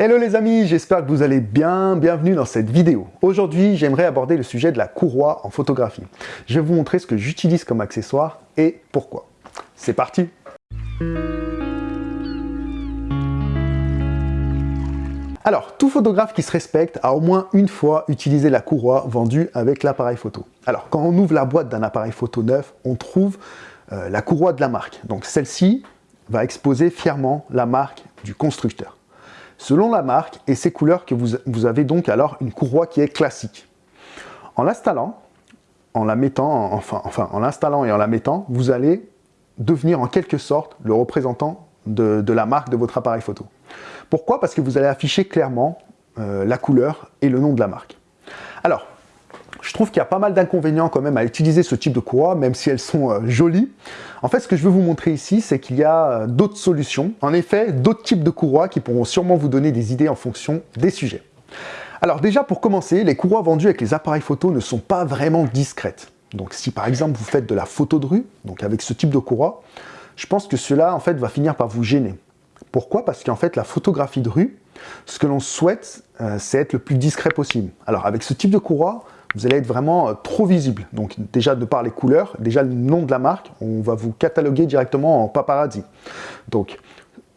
Hello les amis, j'espère que vous allez bien, bienvenue dans cette vidéo. Aujourd'hui, j'aimerais aborder le sujet de la courroie en photographie. Je vais vous montrer ce que j'utilise comme accessoire et pourquoi. C'est parti Alors, tout photographe qui se respecte a au moins une fois utilisé la courroie vendue avec l'appareil photo. Alors, quand on ouvre la boîte d'un appareil photo neuf, on trouve euh, la courroie de la marque. Donc celle-ci va exposer fièrement la marque du constructeur. Selon la marque et ses couleurs que vous, avez donc alors une courroie qui est classique. En l'installant, en la mettant, enfin, enfin en l'installant et en la mettant, vous allez devenir en quelque sorte le représentant de, la marque de votre appareil photo. Pourquoi? Parce que vous allez afficher clairement euh, la couleur et le nom de la marque. Alors, je trouve qu'il y a pas mal d'inconvénients quand même à utiliser ce type de courroie, même si elles sont euh, jolies. En fait, ce que je veux vous montrer ici, c'est qu'il y a euh, d'autres solutions. En effet, d'autres types de courroies qui pourront sûrement vous donner des idées en fonction des sujets. Alors déjà, pour commencer, les courroies vendues avec les appareils photo ne sont pas vraiment discrètes. Donc si par exemple vous faites de la photo de rue, donc avec ce type de courroie, je pense que cela en fait va finir par vous gêner. Pourquoi? Parce qu'en fait la photographie de rue, ce que l'on souhaite, euh, c'est être le plus discret possible. Alors avec ce type de courroie, vous allez être vraiment euh, trop visible. Donc déjà de par les couleurs, déjà le nom de la marque, on va vous cataloguer directement en paparazzi. Donc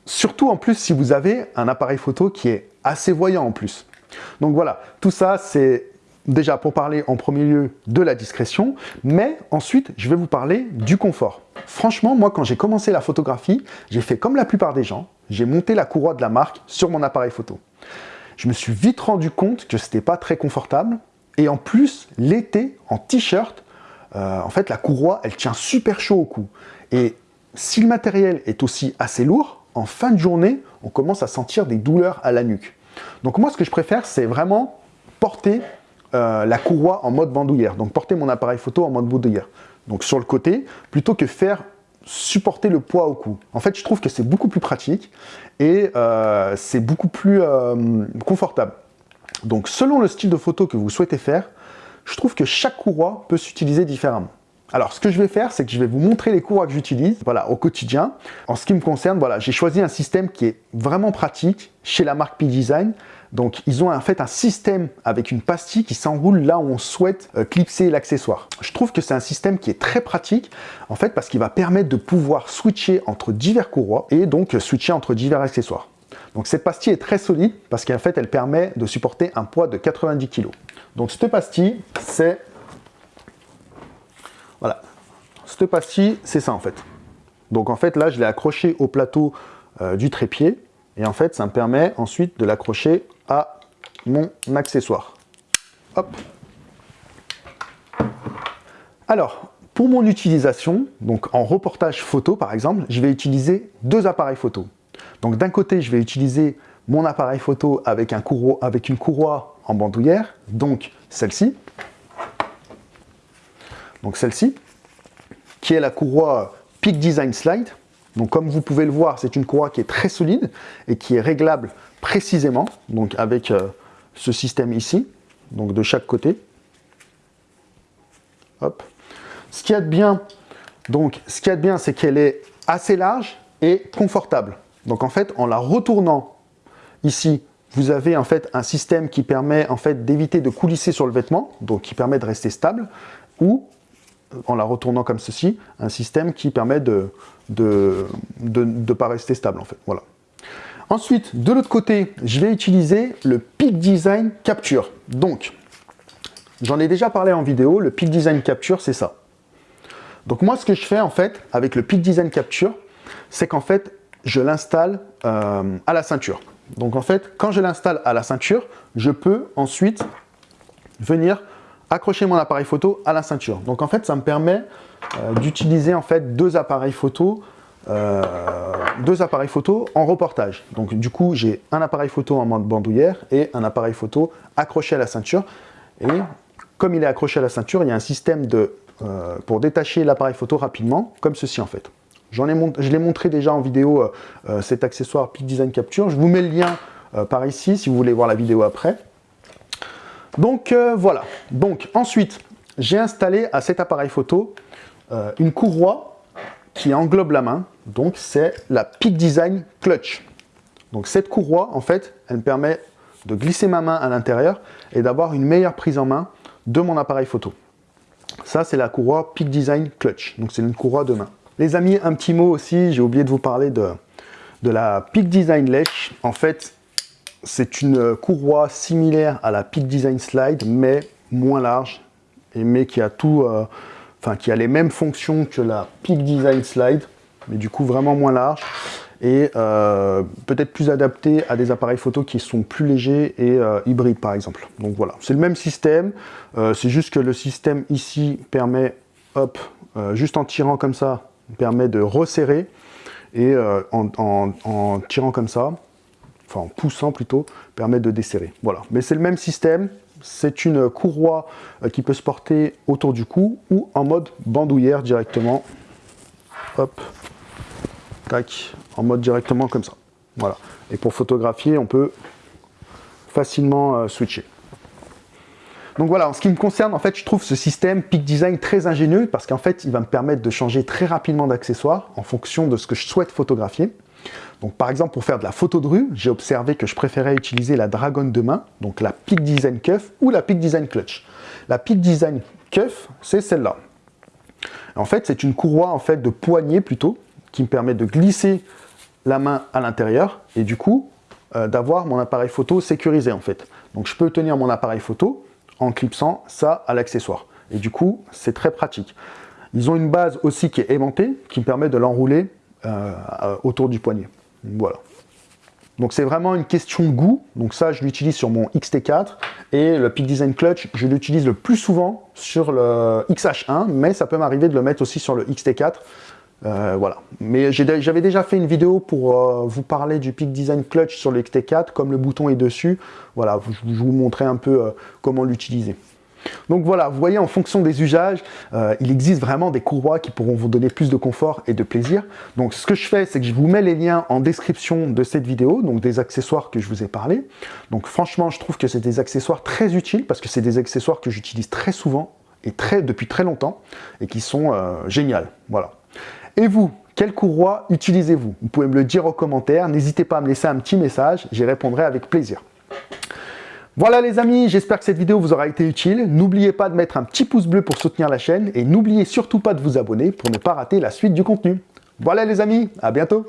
surtout en plus si vous avez un appareil photo qui est assez voyant en plus. Donc voilà, tout ça c'est déjà pour parler en premier lieu de la discrétion, mais ensuite je vais vous parler du confort. Franchement, moi quand j'ai commencé la photographie, j'ai fait comme la plupart des gens, j'ai monté la courroie de la marque sur mon appareil photo. Je me suis vite rendu compte que c'était pas très confortable, et en plus, l'été, en t-shirt, euh, en fait, la courroie, elle tient super chaud au cou. Et si le matériel est aussi assez lourd, en fin de journée, on commence à sentir des douleurs à la nuque. Donc moi, ce que je préfère, c'est vraiment porter euh, la courroie en mode bandoulière. Donc porter mon appareil photo en mode bandoulière. Donc sur le côté, plutôt que faire supporter le poids au cou. En fait, je trouve que c'est beaucoup plus pratique et euh, c'est beaucoup plus confortable. Donc selon le style de photo que vous souhaitez faire, je trouve que chaque courroie peut s'utiliser différemment. Alors, ce que je vais faire, c'est que je vais vous montrer les courroies que j'utilise voilà, au quotidien. En ce qui me concerne, voilà, j'ai choisi un système qui est vraiment pratique chez la marque P-Design. Donc, ils ont en fait un système avec une pastille qui s'enroule là où on souhaite euh, clipser l'accessoire. Je trouve que c'est un système qui est très pratique, en fait, parce qu'il va permettre de pouvoir switcher entre divers courroies et donc switcher entre divers accessoires. Donc cette pastille est très solide parce qu'en fait elle permet de supporter un poids de 90 kg. Donc cette pastille, c'est... Voilà. Cette pastille, c'est ça en fait. Donc en fait là, je l'ai accroché au plateau euh, du trépied et en fait ça me permet ensuite de l'accrocher à mon accessoire. Hop Alors, pour mon utilisation, donc en reportage photo par exemple, je vais utiliser deux appareils photo. Donc d'un côté, je vais utiliser mon appareil photo avec, un avec une courroie en bandoulière, donc celle-ci. Donc celle-ci, qui est la courroie Peak Design Slide. Donc comme vous pouvez le voir, c'est une courroie qui est très solide et qui est réglable précisément, donc avec euh, ce système ici, donc de chaque côté. Ce donc ce qu'il y bien, c'est qu'elle est assez large et confortable. Donc en fait, en la retournant ici, vous avez en fait un système qui permet en fait d'éviter de coulisser sur le vêtement, donc qui permet de rester stable, ou en la retournant comme ceci, un système qui permet de ne pas rester stable en fait. Voilà. Ensuite, de l'autre côté, je vais utiliser le Peak Design Capture. Donc, j'en ai déjà parlé en vidéo, le Peak Design Capture, c'est ça. Donc moi, ce que je fais en fait avec le Peak Design Capture, c'est qu'en fait, je l'installe euh, à la ceinture. Donc en fait, quand je l'installe à la ceinture, je peux ensuite venir accrocher mon appareil photo à la ceinture. Donc en fait, ça me permet euh, d'utiliser en fait deux appareils photo euh, deux appareils photo en reportage. Donc du coup, j'ai un appareil photo en mode bandoulière et un appareil photo accroché à la ceinture. Et comme il est accroché à la ceinture, il y a un système pour détacher l'appareil photo rapidement, comme ceci en fait. Je l'ai montré déjà en vidéo, euh, euh, cet accessoire Peak Design Capture. Je vous mets le lien euh, par ici si vous voulez voir la vidéo après. Donc voilà. Donc ensuite, j'ai installé à cet appareil photo une courroie qui englobe la main. Donc c'est la Peak Design Clutch. Donc cette courroie, en fait, elle me permet de glisser ma main à l'intérieur et d'avoir une meilleure prise en main de mon appareil photo. Ça, c'est la courroie Peak Design Clutch. Donc c'est une courroie de main. Les amis, un petit mot aussi, j'ai oublié de vous parler de, la Peak Design Ledge. En fait, c'est une courroie similaire à la Peak Design Slide, mais moins large, et mais qui a tout, euh, enfin qui a les mêmes fonctions que la Peak Design Slide, mais du coup vraiment moins large et euh, peut-être plus adapté à des appareils photo qui sont plus légers et euh, hybrides par exemple. Donc voilà, c'est le même système, c'est juste que le système ici permet, hop, juste en tirant comme ça, permet de resserrer et en, tirant comme ça, enfin en poussant plutôt, permet de desserrer. Voilà, mais c'est le même système, c'est une courroie euh, qui peut se porter autour du cou ou en mode bandoulière directement. Hop, tac, en mode directement comme ça. Voilà. Et pour photographier, on peut facilement euh, switcher. Donc voilà, en ce qui me concerne, en fait, je trouve ce système Peak Design très ingénieux parce qu'en fait, il va me permettre de changer très rapidement d'accessoires en fonction de ce que je souhaite photographier. Donc par exemple, pour faire de la photo de rue, j'ai observé que je préférais utiliser la Dragon de main, donc la Peak Design Cuff ou la Peak Design Clutch. La Peak Design Cuff, c'est celle-là. En fait, c'est une courroie en fait de poignée plutôt, qui me permet de glisser la main à l'intérieur et du coup, euh, d'avoir mon appareil photo sécurisé en fait. Donc je peux tenir mon appareil photo en clipsant ça à l'accessoire. Et du coup, c'est très pratique. Ils ont une base aussi qui est aimantée, qui me permet de l'enrouler euh, autour du poignet. Voilà. Donc c'est vraiment une question de goût. Donc ça, je l'utilise sur mon XT4. Et le Peak Design Clutch, je l'utilise le plus souvent sur le XH1, mais ça peut m'arriver de le mettre aussi sur le XT4. Euh, voilà. Mais j'avais déjà fait une vidéo pour euh, vous parler du Peak Design Clutch sur le XT4. Comme le bouton est dessus, voilà, je vous montrer un peu comment l'utiliser. Donc voilà, vous voyez, en fonction des usages, euh, il existe vraiment des courroies qui pourront vous donner plus de confort et de plaisir. Donc ce que je fais, c'est que je vous mets les liens en description de cette vidéo, donc des accessoires que je vous ai parlé. Donc franchement, je trouve que c'est des accessoires très utiles parce que c'est des accessoires que j'utilise très souvent et très, depuis très longtemps et qui sont euh, géniales. Voilà. Et vous, quelle courroie utilisez-vous? Vous pouvez me le dire en commentaire. N'hésitez pas à me laisser un petit message, j'y répondrai avec plaisir. Voilà les amis, j'espère que cette vidéo vous aura été utile. N'oubliez pas de mettre un petit pouce bleu pour soutenir la chaîne et n'oubliez surtout pas de vous abonner pour ne pas rater la suite du contenu. Voilà les amis, à bientôt